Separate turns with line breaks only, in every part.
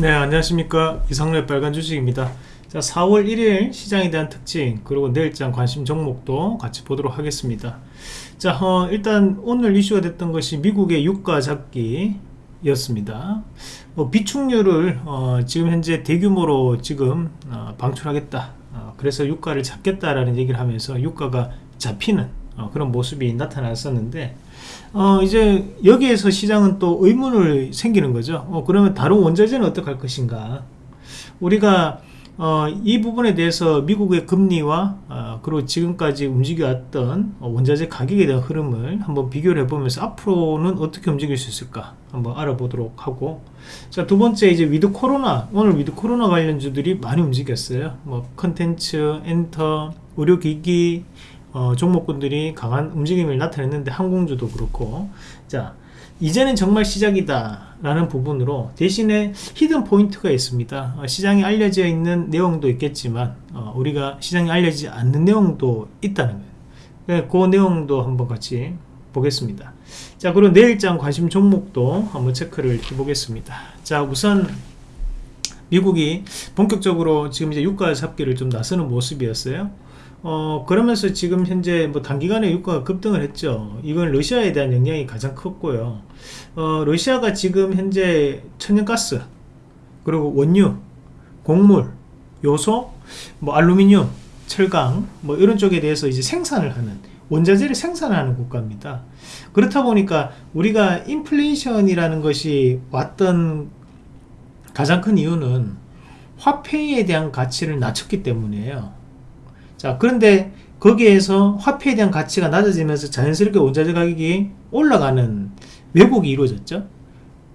네 안녕하십니까. 이상래 빨간 주식입니다. 자 4월 1일 시장에 대한 특징 그리고 내일장 관심 종목도 같이 보도록 하겠습니다. 자 어, 일단 오늘 이슈가 됐던 것이 미국의 유가 잡기 였습니다. 어, 비축률을 어, 지금 현재 대규모로 지금 어, 방출하겠다. 어, 그래서 유가를 잡겠다라는 얘기를 하면서 유가가 잡히는 어, 그런 모습이 나타났었는데 어, 이제 여기에서 시장은 또 의문을 생기는 거죠. 어, 그러면 다른 원자재는 어떻게 할 것인가? 우리가 어, 이 부분에 대해서 미국의 금리와 어, 그리고 지금까지 움직여왔던 원자재 가격에 대한 흐름을 한번 비교를 해보면서 앞으로는 어떻게 움직일 수 있을까? 한번 알아보도록 하고. 자 두 번째 이제 위드 코로나. 오늘 위드 코로나 관련주들이 많이 움직였어요. 뭐 컨텐츠 엔터 의료기기 어, 종목군들이 강한 움직임을 나타냈는데 항공주도 그렇고. 자 이제는 정말 시작이다 라는 부분으로 대신에 hidden point가 있습니다. 어, 시장에 알려져 있는 내용도 있겠지만 어, 우리가 시장에 알려지지 않는 내용도 있다는 거예요. 그 내용도 한번 같이 보겠습니다. 자 그리고 내일장 관심 종목도 한번 체크를 해 보겠습니다. 자 우선 미국이 본격적으로 지금 이제 유가 잡기를 좀 나서는 모습이었어요 어 그러면서 지금 현재 뭐 단기간에 유가가 급등을 했죠. 이건 러시아에 대한 영향이 가장 컸고요. 어 러시아가 지금 현재 천연가스 그리고 원유 곡물 요소 뭐 알루미늄 철강 뭐 이런 쪽에 대해서 이제 생산을 하는 원자재를 생산하는 국가입니다. 그렇다 보니까 우리가 인플레이션이라는 것이 왔던 가장 큰 이유는 화폐에 대한 가치를 낮췄기 때문이에요 자 그런데 거기에서 화폐에 대한 가치가 낮아지면서 자연스럽게 원자재 가격이 올라가는 왜곡이 이루어졌죠.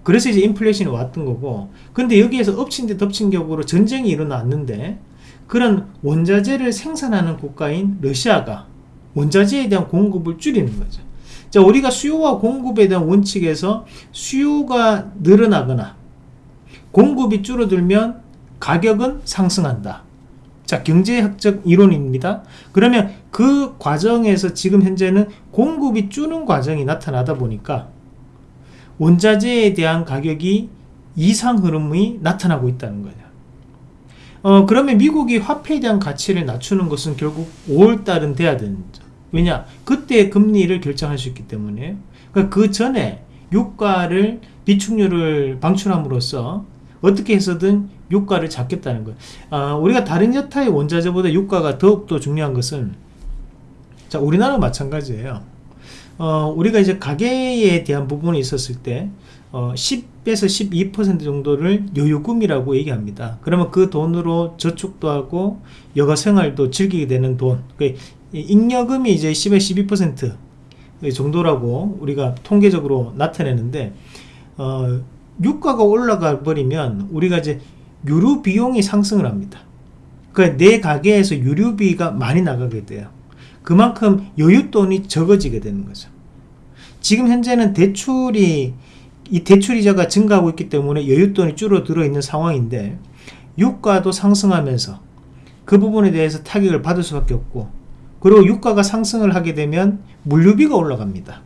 그래서 이제 인플레이션이 왔던 거고 근데 여기에서 엎친 데 덮친 격으로 전쟁이 일어났는데 그런 원자재를 생산하는 국가인 러시아가 원자재에 대한 공급을 줄이는 거죠. 자 우리가 수요와 공급에 대한 원칙에서 수요가 늘어나거나 공급이 줄어들면 가격은 상승한다 자 경제학적 이론입니다. 그러면 그 과정에서 지금 현재는 공급이 주는 과정이 나타나다 보니까 원자재에 대한 가격이 이상 흐름이 나타나고 있다는 거죠 어 그러면 미국이 화폐에 대한 가치를 낮추는 것은 결국 5월달은 돼야 되는 거죠 왜냐? 그때 금리를 결정할 수 있기 때문에. 그러니까 그 전에 유가를 비축률을 방출함으로써 어떻게 해서든 유가를 잡겠다는 거예요. 아, 우리가 다른 여타의 원자재보다 유가가 더욱더 중요한 것은 자 우리나라 마찬가지예요. 어, 우리가 이제 가계에 대한 부분이 있었을 때 어, 10에서 12% 정도를 여유금이라고 얘기합니다. 그러면 그 돈으로 저축도 하고 여가 생활도 즐기게 되는 돈그 잉여금이 이제 10에서 12% 정도라고 우리가 통계적으로 나타내는데 어, 유가가 올라가 버리면 우리가 이제 유류 비용이 상승을 합니다. 그러니까 내 가게에서 유류비가 많이 나가게 돼요. 그만큼 여윳돈이 적어지게 되는 거죠. 지금 현재는 대출이 이 대출이자가 증가하고 있기 때문에 여윳돈이 줄어들어 있는 상황인데 유가도 상승하면서 그 부분에 대해서 타격을 받을 수밖에 없고 그리고 유가가 상승을 하게 되면 물류비가 올라갑니다.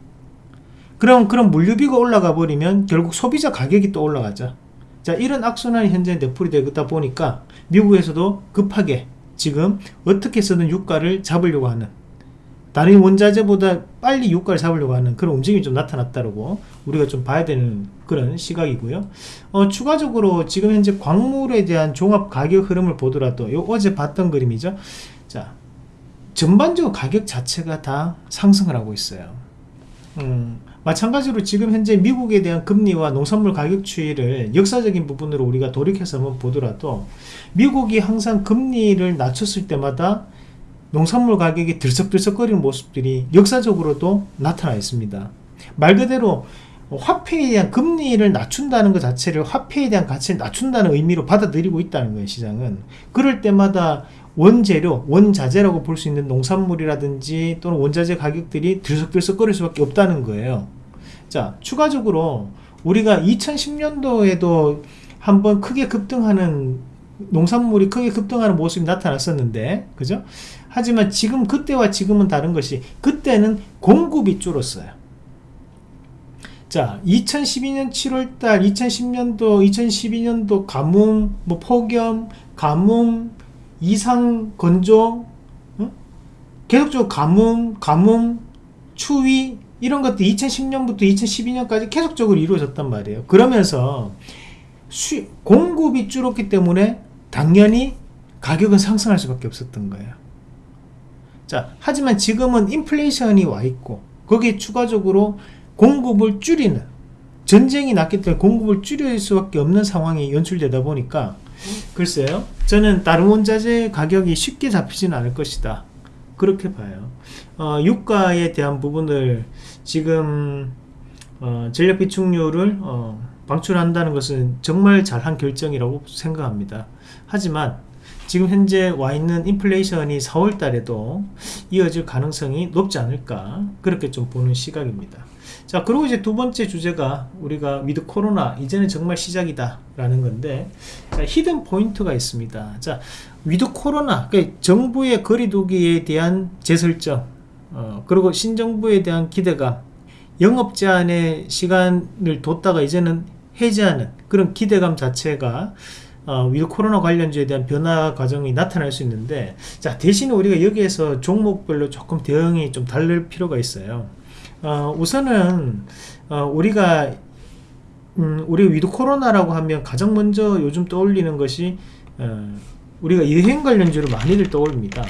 그럼 그런 물류비가 올라가 버리면 결국 소비자 가격이 또 올라가죠 자 이런 악순환이 현재 내풀이 되다 보니까 미국에서도 급하게 지금 어떻게 해서든 유가를 잡으려고 하는 다른 원자재보다 빨리 유가를 잡으려고 하는 그런 움직임이 좀 나타났다고 우리가 좀 봐야 되는 그런 시각이고요. 어, 추가적으로 지금 현재 광물에 대한 종합 가격 흐름을 보더라도 요 어제 봤던 그림이죠. 자 전반적으로 가격 자체가 다 상승을 하고 있어요. 음, 마찬가지로 지금 현재 미국에 대한 금리와 농산물 가격 추이를 역사적인 부분으로 우리가 돌이켜서 한번 보더라도 미국이 항상 금리를 낮췄을 때마다 농산물 가격이 들썩들썩거리는 모습들이 역사적으로도 나타나 있습니다. 말 그대로 화폐에 대한 금리를 낮춘다는 것 자체를 화폐에 대한 가치를 낮춘다는 의미로 받아들이고 있다는 거예요 시장은. 그럴 때마다 원재료, 원자재라고 볼 수 있는 농산물이라든지 또는 원자재 가격들이 들썩들썩거릴 수밖에 없다는 거예요 자 추가적으로 우리가 2010년도에도 한번 크게 급등하는 농산물이 크게 급등하는 모습이 나타났었는데 그죠 하지만 지금 그때와 지금은 다른 것이 그때는 공급이 줄었어요 자 2012년 7월달 2010년도 2012년도 가뭄 뭐 폭염 가뭄 이상 건조 어? 계속적으로 가뭄 가뭄 추위 이런 것들 2010년부터 2012년까지 계속적으로 이루어졌단 말이에요. 그러면서 수, 공급이 줄었기 때문에 당연히 가격은 상승할 수밖에 없었던 거예요. 자 하지만 지금은 인플레이션이 와 있고 거기에 추가적으로 공급을 줄이는 전쟁이 났기 때문에 공급을 줄일 수밖에 없는 상황이 연출되다 보니까 글쎄요 저는 다른 원자재 가격이 쉽게 잡히지는 않을 것이다 그렇게 봐요. 어, 유가에 대한 부분을 지금 어, 전략 비축유를 어, 방출한다는 것은 정말 잘한 결정이라고 생각합니다. 하지만 지금 현재 와 있는 인플레이션이 4월 달에도 이어질 가능성이 높지 않을까 그렇게 좀 보는 시각입니다 자 그리고 이제 두 번째 주제가 우리가 위드 코로나 이제는 정말 시작이다 라는 건데 자, hidden point가 있습니다. 자 위드 코로나 그러니까 정부의 거리두기에 대한 재설정 어, 그리고 신정부에 대한 기대감 영업 제한의 시간을 뒀다가 이제는 해제하는 그런 기대감 자체가 어, 위드 코로나 관련주에 대한 변화 과정이 나타날 수 있는데 자 대신에 우리가 여기에서 종목별로 조금 대응이 좀 다를 필요가 있어요 어, 우선은 어, 우리가 음, 우리 위드 코로나라고 하면 가장 먼저 요즘 떠올리는 것이 어, 우리가 여행 관련주를 많이들 떠올립니다.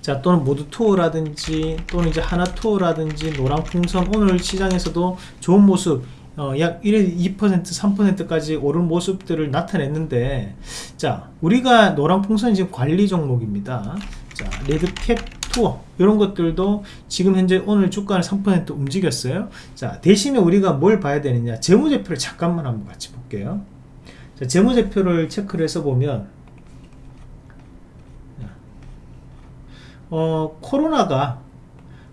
자 또는 모두 투어라든지 또는 이제 하나 투어라든지 노랑 풍선 오늘 시장에서도 좋은 모습 어, 약 1, 2% 3%까지 오른 모습들을 나타냈는데 자 우리가 노란 풍선 지금 관리 종목입니다. 자 레드캡 투어 이런 것들도 지금 현재 오늘 주가는 3% 움직였어요. 자 대신에 우리가 뭘 봐야 되느냐? 재무제표를 잠깐만 한번 같이 볼게요. 자 재무제표를 체크를 해서 보면 어 코로나가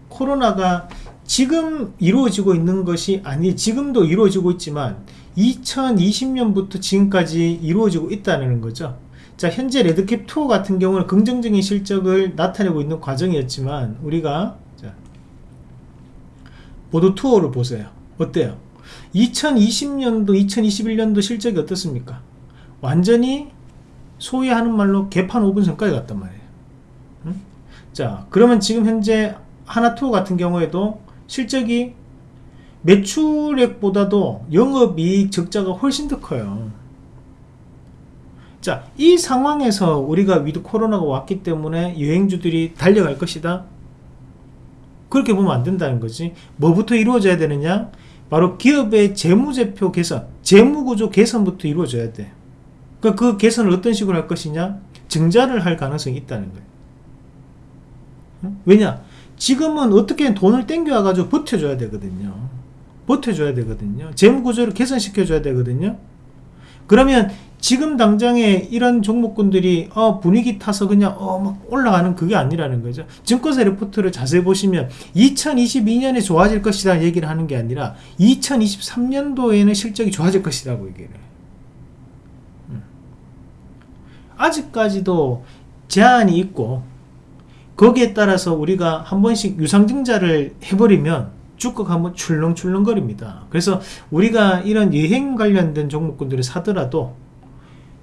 코로나가 지금 이루어지고 있는 것이 아니 지금도 이루어지고 있지만 2020년부터 지금까지 이루어지고 있다는 거죠 자 현재 레드캡 투어 같은 경우는 긍정적인 실적을 나타내고 있는 과정이었지만 우리가 자, 모두 투어를 보세요. 어때요? 2020년도 2021년도 실적이 어떻습니까? 완전히 소위 하는 말로 개판 5분 전까지 갔단 말이에요. 응? 자 그러면 지금 현재 하나투어 같은 경우에도 실적이 매출액보다도 영업이익 적자가 훨씬 더 커요 자, 이 상황에서 우리가 위드 코로나가 왔기 때문에 여행주들이 달려갈 것이다. 그렇게 보면 안 된다는 거지. 뭐부터 이루어져야 되느냐? 바로 기업의 재무제표 개선, 재무구조 개선부터 이루어져야 돼. 그러니까 그 개선을 어떤 식으로 할 것이냐? 증자를 할 가능성이 있다는 거예요. 왜냐? 지금은 어떻게 돈을 땡겨와가지고 버텨줘야 되거든요. 버텨줘야 되거든요. 재무구조를 개선시켜줘야 되거든요. 그러면 지금 당장에 이런 종목군들이 어, 분위기 타서 그냥 어, 막 올라가는 그게 아니라는 거죠. 증권사 리포트를 자세히 보시면 2022년에 좋아질 것이다 얘기를 하는 게 아니라 2023년도에는 실적이 좋아질 것이라고 얘기를 해요. 음. 아직까지도 제한이 있고 거기에 따라서 우리가 한 번씩 유상증자를 해버리면 쭉쭉 한번 출렁출렁거립니다. 그래서 우리가 이런 여행 관련된 종목군들을 사더라도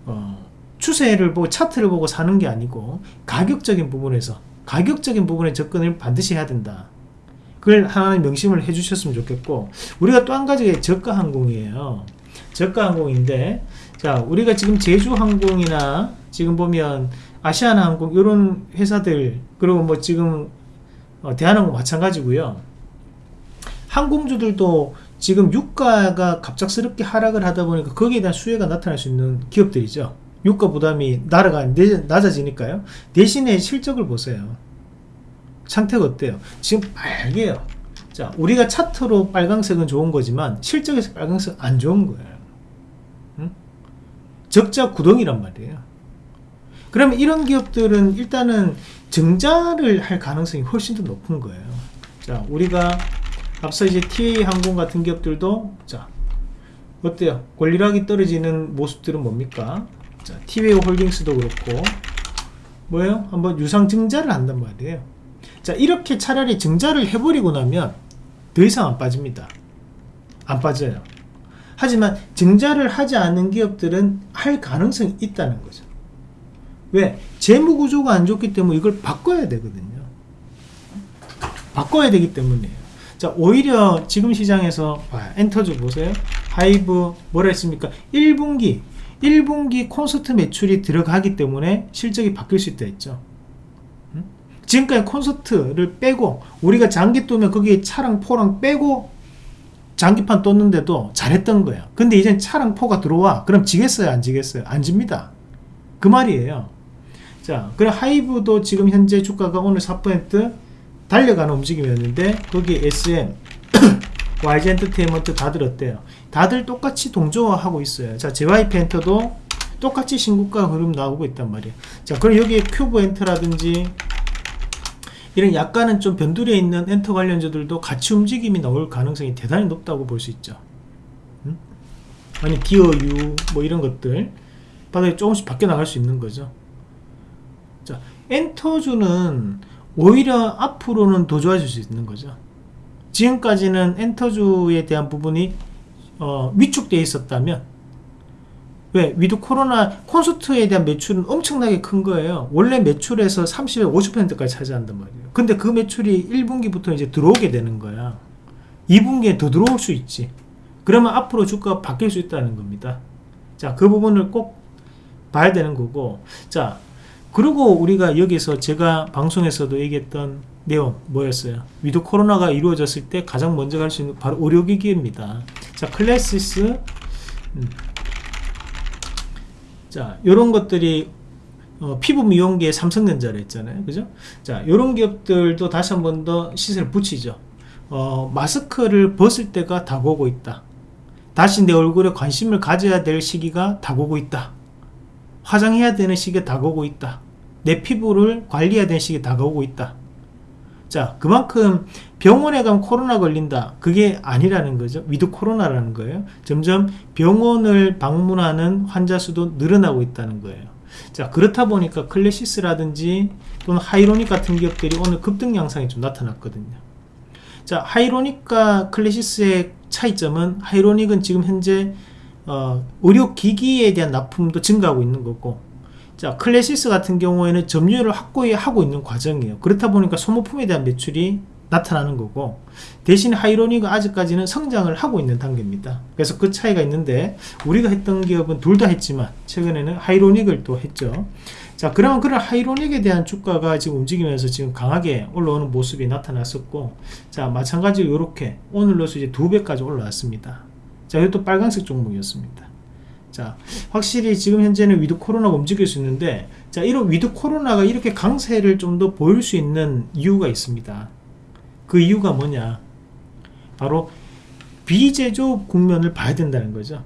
어, 추세를 보고 차트를 보고 사는 게 아니고 가격적인 부분에서 가격적인 부분에 접근을 반드시 해야 된다. 그걸 하나는 명심을 해 주셨으면 좋겠고 우리가 또 한 가지 저가 항공이에요. 저가 항공인데 자 우리가 지금 제주항공이나 지금 보면 아시아나항공 이런 회사들 그리고 뭐 지금 어, 대한항공 마찬가지고요. 항공주들도 지금 유가가 갑작스럽게 하락을 하다 보니까 거기에 대한 수혜가 나타날 수 있는 기업들이죠. 유가 부담이 날아가 낮아지니까요. 대신에 실적을 보세요. 상태가 어때요? 지금 빨개요. 자, 우리가 차트로 빨강색은 좋은 거지만 실적에서 빨강색 안 좋은 거예요. 응? 적자 구덩이란 말이에요. 그러면 이런 기업들은 일단은 증자를 할 가능성이 훨씬 더 높은 거예요. 자, 우리가 앞서 이제 TA 항공 같은 기업들도 자 어때요? 권리락이 떨어지는 모습들은 뭡니까? 자, 티웨이 홀딩스도 그렇고 뭐예요? 한번 유상 증자를 한단 말이에요. 자, 이렇게 차라리 증자를 해버리고 나면 더 이상 안 빠집니다. 안 빠져요. 하지만 증자를 하지 않는 기업들은 할 가능성이 있다는 거죠. 왜? 재무 구조가 안 좋기 때문에 이걸 바꿔야 되거든요. 바꿔야 되기 때문이에요. 자, 오히려 지금 시장에서 와, 엔터주 보세요. 하이브 뭐라 했습니까? 1분기 1분기 콘서트 매출이 들어가기 때문에 실적이 바뀔 수 있다 했죠. 음? 지금까지 콘서트를 빼고 우리가 장기 뜨면 거기에 차랑 포랑 빼고 장기판 떴는데도 잘했던 거야. 근데 이젠 차랑 포가 들어와. 그럼 지겠어요? 안 지겠어요? 안 집니다. 그 말이에요. 자, 그럼 하이브도 지금 현재 주가가 오늘 4% 달려가는 움직임이었는데 거기 SM, YG 엔터테인먼트 다들 어때요? 다들 똑같이 동조화하고 있어요. 자, JYP 엔터도 똑같이 신고가 흐름 나오고 있단 말이에요. 자, 그럼 여기 큐브 엔터라든지 이런 약간은 좀 변두리에 있는 엔터 관련주들도 같이 움직임이 나올 가능성이 대단히 높다고 볼 수 있죠. 음? 아니 디어유 뭐 이런 것들 바닥에 조금씩 바뀌어 나갈 수 있는 거죠. 자, 엔터주는 오히려 앞으로는 더 좋아질 수 있는 거죠. 지금까지는 엔터주에 대한 부분이 어, 위축되어 있었다면 왜? 위드 코로나 콘서트에 대한 매출은 엄청나게 큰 거예요. 원래 매출에서 30에 50%까지 차지한단 말이에요. 근데 그 매출이 1분기부터 이제 들어오게 되는 거야. 2분기에 더 들어올 수 있지. 그러면 앞으로 주가가 바뀔 수 있다는 겁니다. 자, 그 부분을 꼭 봐야 되는 거고. 자, 그리고 우리가 여기서 제가 방송에서도 얘기했던 내용 뭐였어요? 위드 코로나가 이루어졌을 때 가장 먼저 갈 수 있는 바로 의료기기입니다. 자, 클래시스 음. 자, 요런 것들이 어, 피부 미용기의 삼성전자라 했잖아요. 그죠? 자, 요런 기업들도 다시 한 번 더 시세를 붙이죠. 어, 마스크를 벗을 때가 다가오고 있다. 다시 내 얼굴에 관심을 가져야 될 시기가 다가오고 있다. 화장해야 되는 시기가 다가오고 있다. 내 피부를 관리해야 되는 시기가 다가오고 있다. 자, 그만큼 병원에 가면 코로나 걸린다. 그게 아니라는 거죠. 위드 코로나라는 거예요. 점점 병원을 방문하는 환자 수도 늘어나고 있다는 거예요. 자, 그렇다 보니까 클래시스라든지 또는 하이로닉 같은 기업들이 오늘 급등 양상이 좀 나타났거든요. 자, 하이로닉과 클래시스의 차이점은 하이로닉은 지금 현재 어, 의료기기에 대한 납품도 증가하고 있는 거고 자 클래시스 같은 경우에는 점유율을 확보하고 있는 과정이에요. 그렇다 보니까 소모품에 대한 매출이 나타나는 거고 대신 하이로닉은 아직까지는 성장을 하고 있는 단계입니다. 그래서 그 차이가 있는데 우리가 했던 기업은 둘 다 했지만 최근에는 하이로닉을 또 했죠. 자 그러면 그런 하이로닉에 대한 주가가 지금 움직이면서 지금 강하게 올라오는 모습이 나타났었고 자 마찬가지로 이렇게 오늘로서 이제 두 배까지 올라왔습니다 자 이것도 빨간색 종목이었습니다. 자 확실히 지금 현재는 위드 코로나가 움직일 수 있는데 자 이런 위드 코로나가 이렇게 강세를 좀 더 보일 수 있는 이유가 있습니다. 그 이유가 뭐냐? 바로 비제조업 국면을 봐야 된다는 거죠.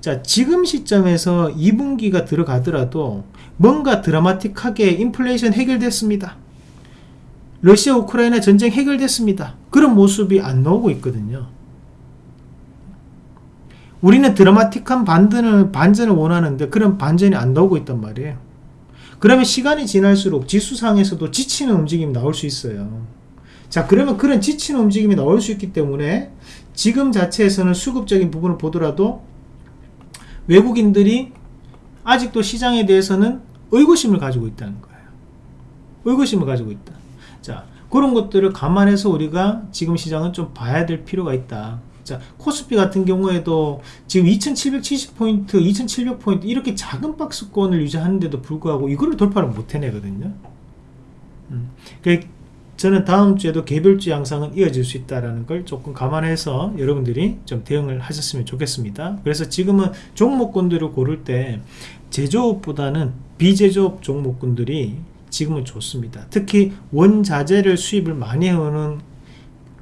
자 지금 시점에서 2분기가 들어가더라도 뭔가 드라마틱하게 인플레이션 해결됐습니다. 러시아 우크라이나 전쟁 해결됐습니다. 그런 모습이 안 나오고 있거든요 우리는 드라마틱한 반전을, 반전을 원하는데 그런 반전이 안 나오고 있단 말이에요. 그러면 시간이 지날수록 지수상에서도 지치는 움직임이 나올 수 있어요. 자 그러면 그런 지치는 움직임이 나올 수 있기 때문에 지금 자체에서는 수급적인 부분을 보더라도 외국인들이 아직도 시장에 대해서는 의구심을 가지고 있다는 거예요. 의구심을 가지고 있다. 자 그런 것들을 감안해서 우리가 지금 시장은 좀 봐야 될 필요가 있다. 자, 코스피 같은 경우에도 지금 2770포인트, 2700포인트 이렇게 작은 박스권을 유지하는데도 불구하고 이거를 돌파를 못 해내거든요. 음, 그 저는 다음 주에도 개별주 양상은 이어질 수 있다는 걸 조금 감안해서 여러분들이 좀 대응을 하셨으면 좋겠습니다. 그래서 지금은 종목군들을 고를 때 제조업보다는 비제조업 종목군들이 지금은 좋습니다. 특히 원자재를 수입을 많이 해오는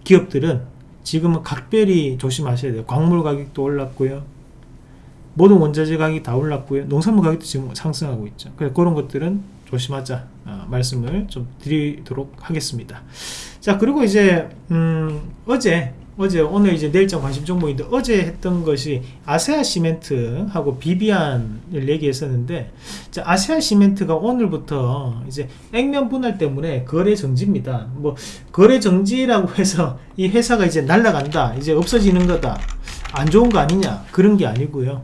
기업들은 지금은 각별히 조심하셔야 돼요. 광물 가격도 올랐고요. 모든 원자재 가격이 다 올랐고요. 농산물 가격도 지금 상승하고 있죠. 그래서 그런 것들은 조심하자 어, 말씀을 좀 드리도록 하겠습니다. 자 그리고 이제 음, 어제 어제 오늘 이제 내일장 관심 종목인데 어제 했던 것이 아세아 시멘트하고 비비안을 얘기했었는데 자, 아세아 시멘트가 오늘부터 이제 액면 분할 때문에 거래 정지입니다. 뭐 거래 정지라고 해서 이 회사가 이제 날라간다, 이제 없어지는 거다. 안 좋은 거 아니냐 그런 게 아니고요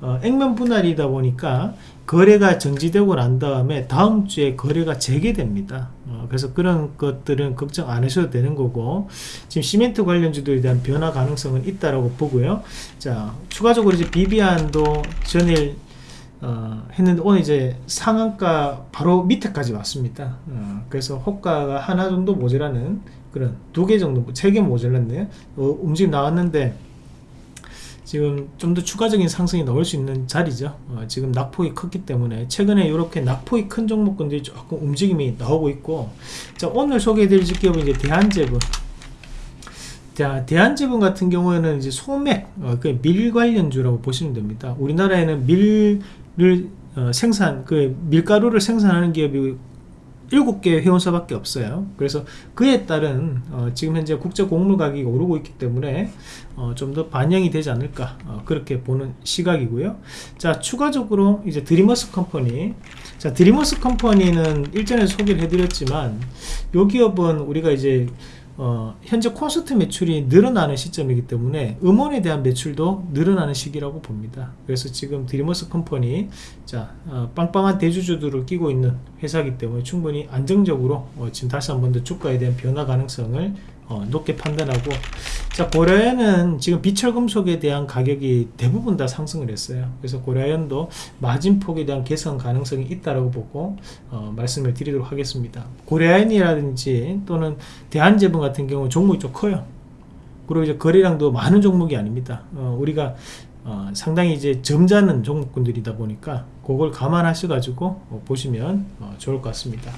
어, 액면 분할이다 보니까 거래가 정지되고 난 다음에 다음 주에 거래가 재개됩니다 어, 그래서 그런 것들은 걱정 안 하셔도 되는 거고 지금 시멘트 관련주들에 대한 변화 가능성은 있다라고 보고요 자 추가적으로 이제 비비안도 전일 어, 했는데 오늘 이제 상한가 바로 밑에까지 왔습니다. 어, 그래서 호가가 하나 정도 모자라는 그런 두 개 정도, 세 개 모자랐네요. 어, 움직임 나왔는데 지금 좀 더 추가적인 상승이 나올 수 있는 자리죠. 어, 지금 낙폭이 컸기 때문에 최근에 이렇게 낙폭이 큰 종목군들이 조금 움직임이 나오고 있고 자 오늘 소개해드릴 기업은 이제 대한제분 자, 대한제분 같은 경우에는 이제 소맥, 어, 그밀 관련주라고 보시면 됩니다. 우리나라에는 밀을 어, 생산, 그 밀가루를 생산하는 기업이 7개 회원사밖에 없어요. 그래서 그에 따른 어, 지금 현재 국제 곡물 가격이 오르고 있기 때문에 어, 좀 더 반영이 되지 않을까 어, 그렇게 보는 시각이고요. 자 추가적으로 이제 드리머스 컴퍼니 자 드리머스 컴퍼니는 일전에 소개를 해드렸지만 요 기업은 우리가 이제 어, 현재 콘서트 매출이 늘어나는 시점이기 때문에 음원에 대한 매출도 늘어나는 시기라고 봅니다. 그래서 지금 드리머스 컴퍼니 자 어, 빵빵한 대주주들을 끼고 있는 회사이기 때문에 충분히 안정적으로 어, 지금 다시 한 번 더 주가에 대한 변화 가능성을 어, 높게 판단하고 자 고려연은 지금 비철금속에 대한 가격이 대부분 다 상승을 했어요. 그래서 고려연도 마진폭에 대한 개선 가능성이 있다고 보고 어, 말씀을 드리도록 하겠습니다. 고려연이라든지 또는 대한제분 같은 경우 종목이 좀 커요. 그리고 이제 거래량도 많은 종목이 아닙니다. 어, 우리가 어, 상당히 이제 점잖은 종목군들이다 보니까 그걸 감안하셔 가지고 어, 보시면 어, 좋을 것 같습니다.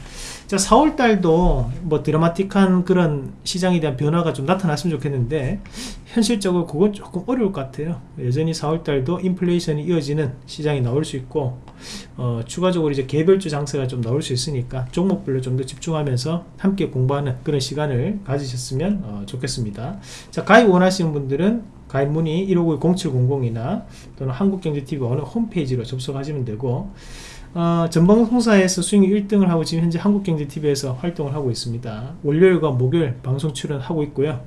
자 4월달도 뭐 드라마틱한 그런 시장에 대한 변화가 좀 나타났으면 좋겠는데 현실적으로 그건 조금 어려울 것 같아요. 여전히 4월달도 인플레이션이 이어지는 시장이 나올 수 있고 어, 추가적으로 이제 개별주 장세가 좀 나올 수 있으니까 종목별로 좀 더 집중하면서 함께 공부하는 그런 시간을 가지셨으면 어, 좋겠습니다. 자 가입 원하시는 분들은 가입 문의 159-0700이나 또는 한국경제TV 어느 홈페이지로 접속하시면 되고 어, 전방송사에서 수익 1등을 하고 지금 현재 한국경제TV에서 활동을 하고 있습니다. 월요일과 목요일 방송 출연하고 있고요.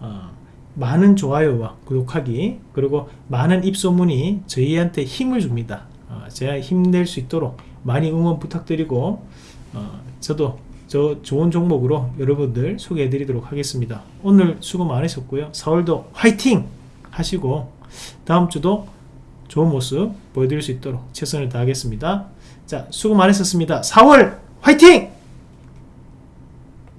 어, 많은 좋아요와 구독하기 그리고 많은 입소문이 저희한테 힘을 줍니다. 어, 제가 힘낼 수 있도록 많이 응원 부탁드리고 어, 저도 저 좋은 종목으로 여러분들 소개해 드리도록 하겠습니다. 오늘 수고 많으셨고요. 4월도 화이팅! 하시고 다음 주도 좋은 모습 보여드릴 수 있도록 최선을 다하겠습니다. 자 수고 많으셨습니다. 4월 화이팅!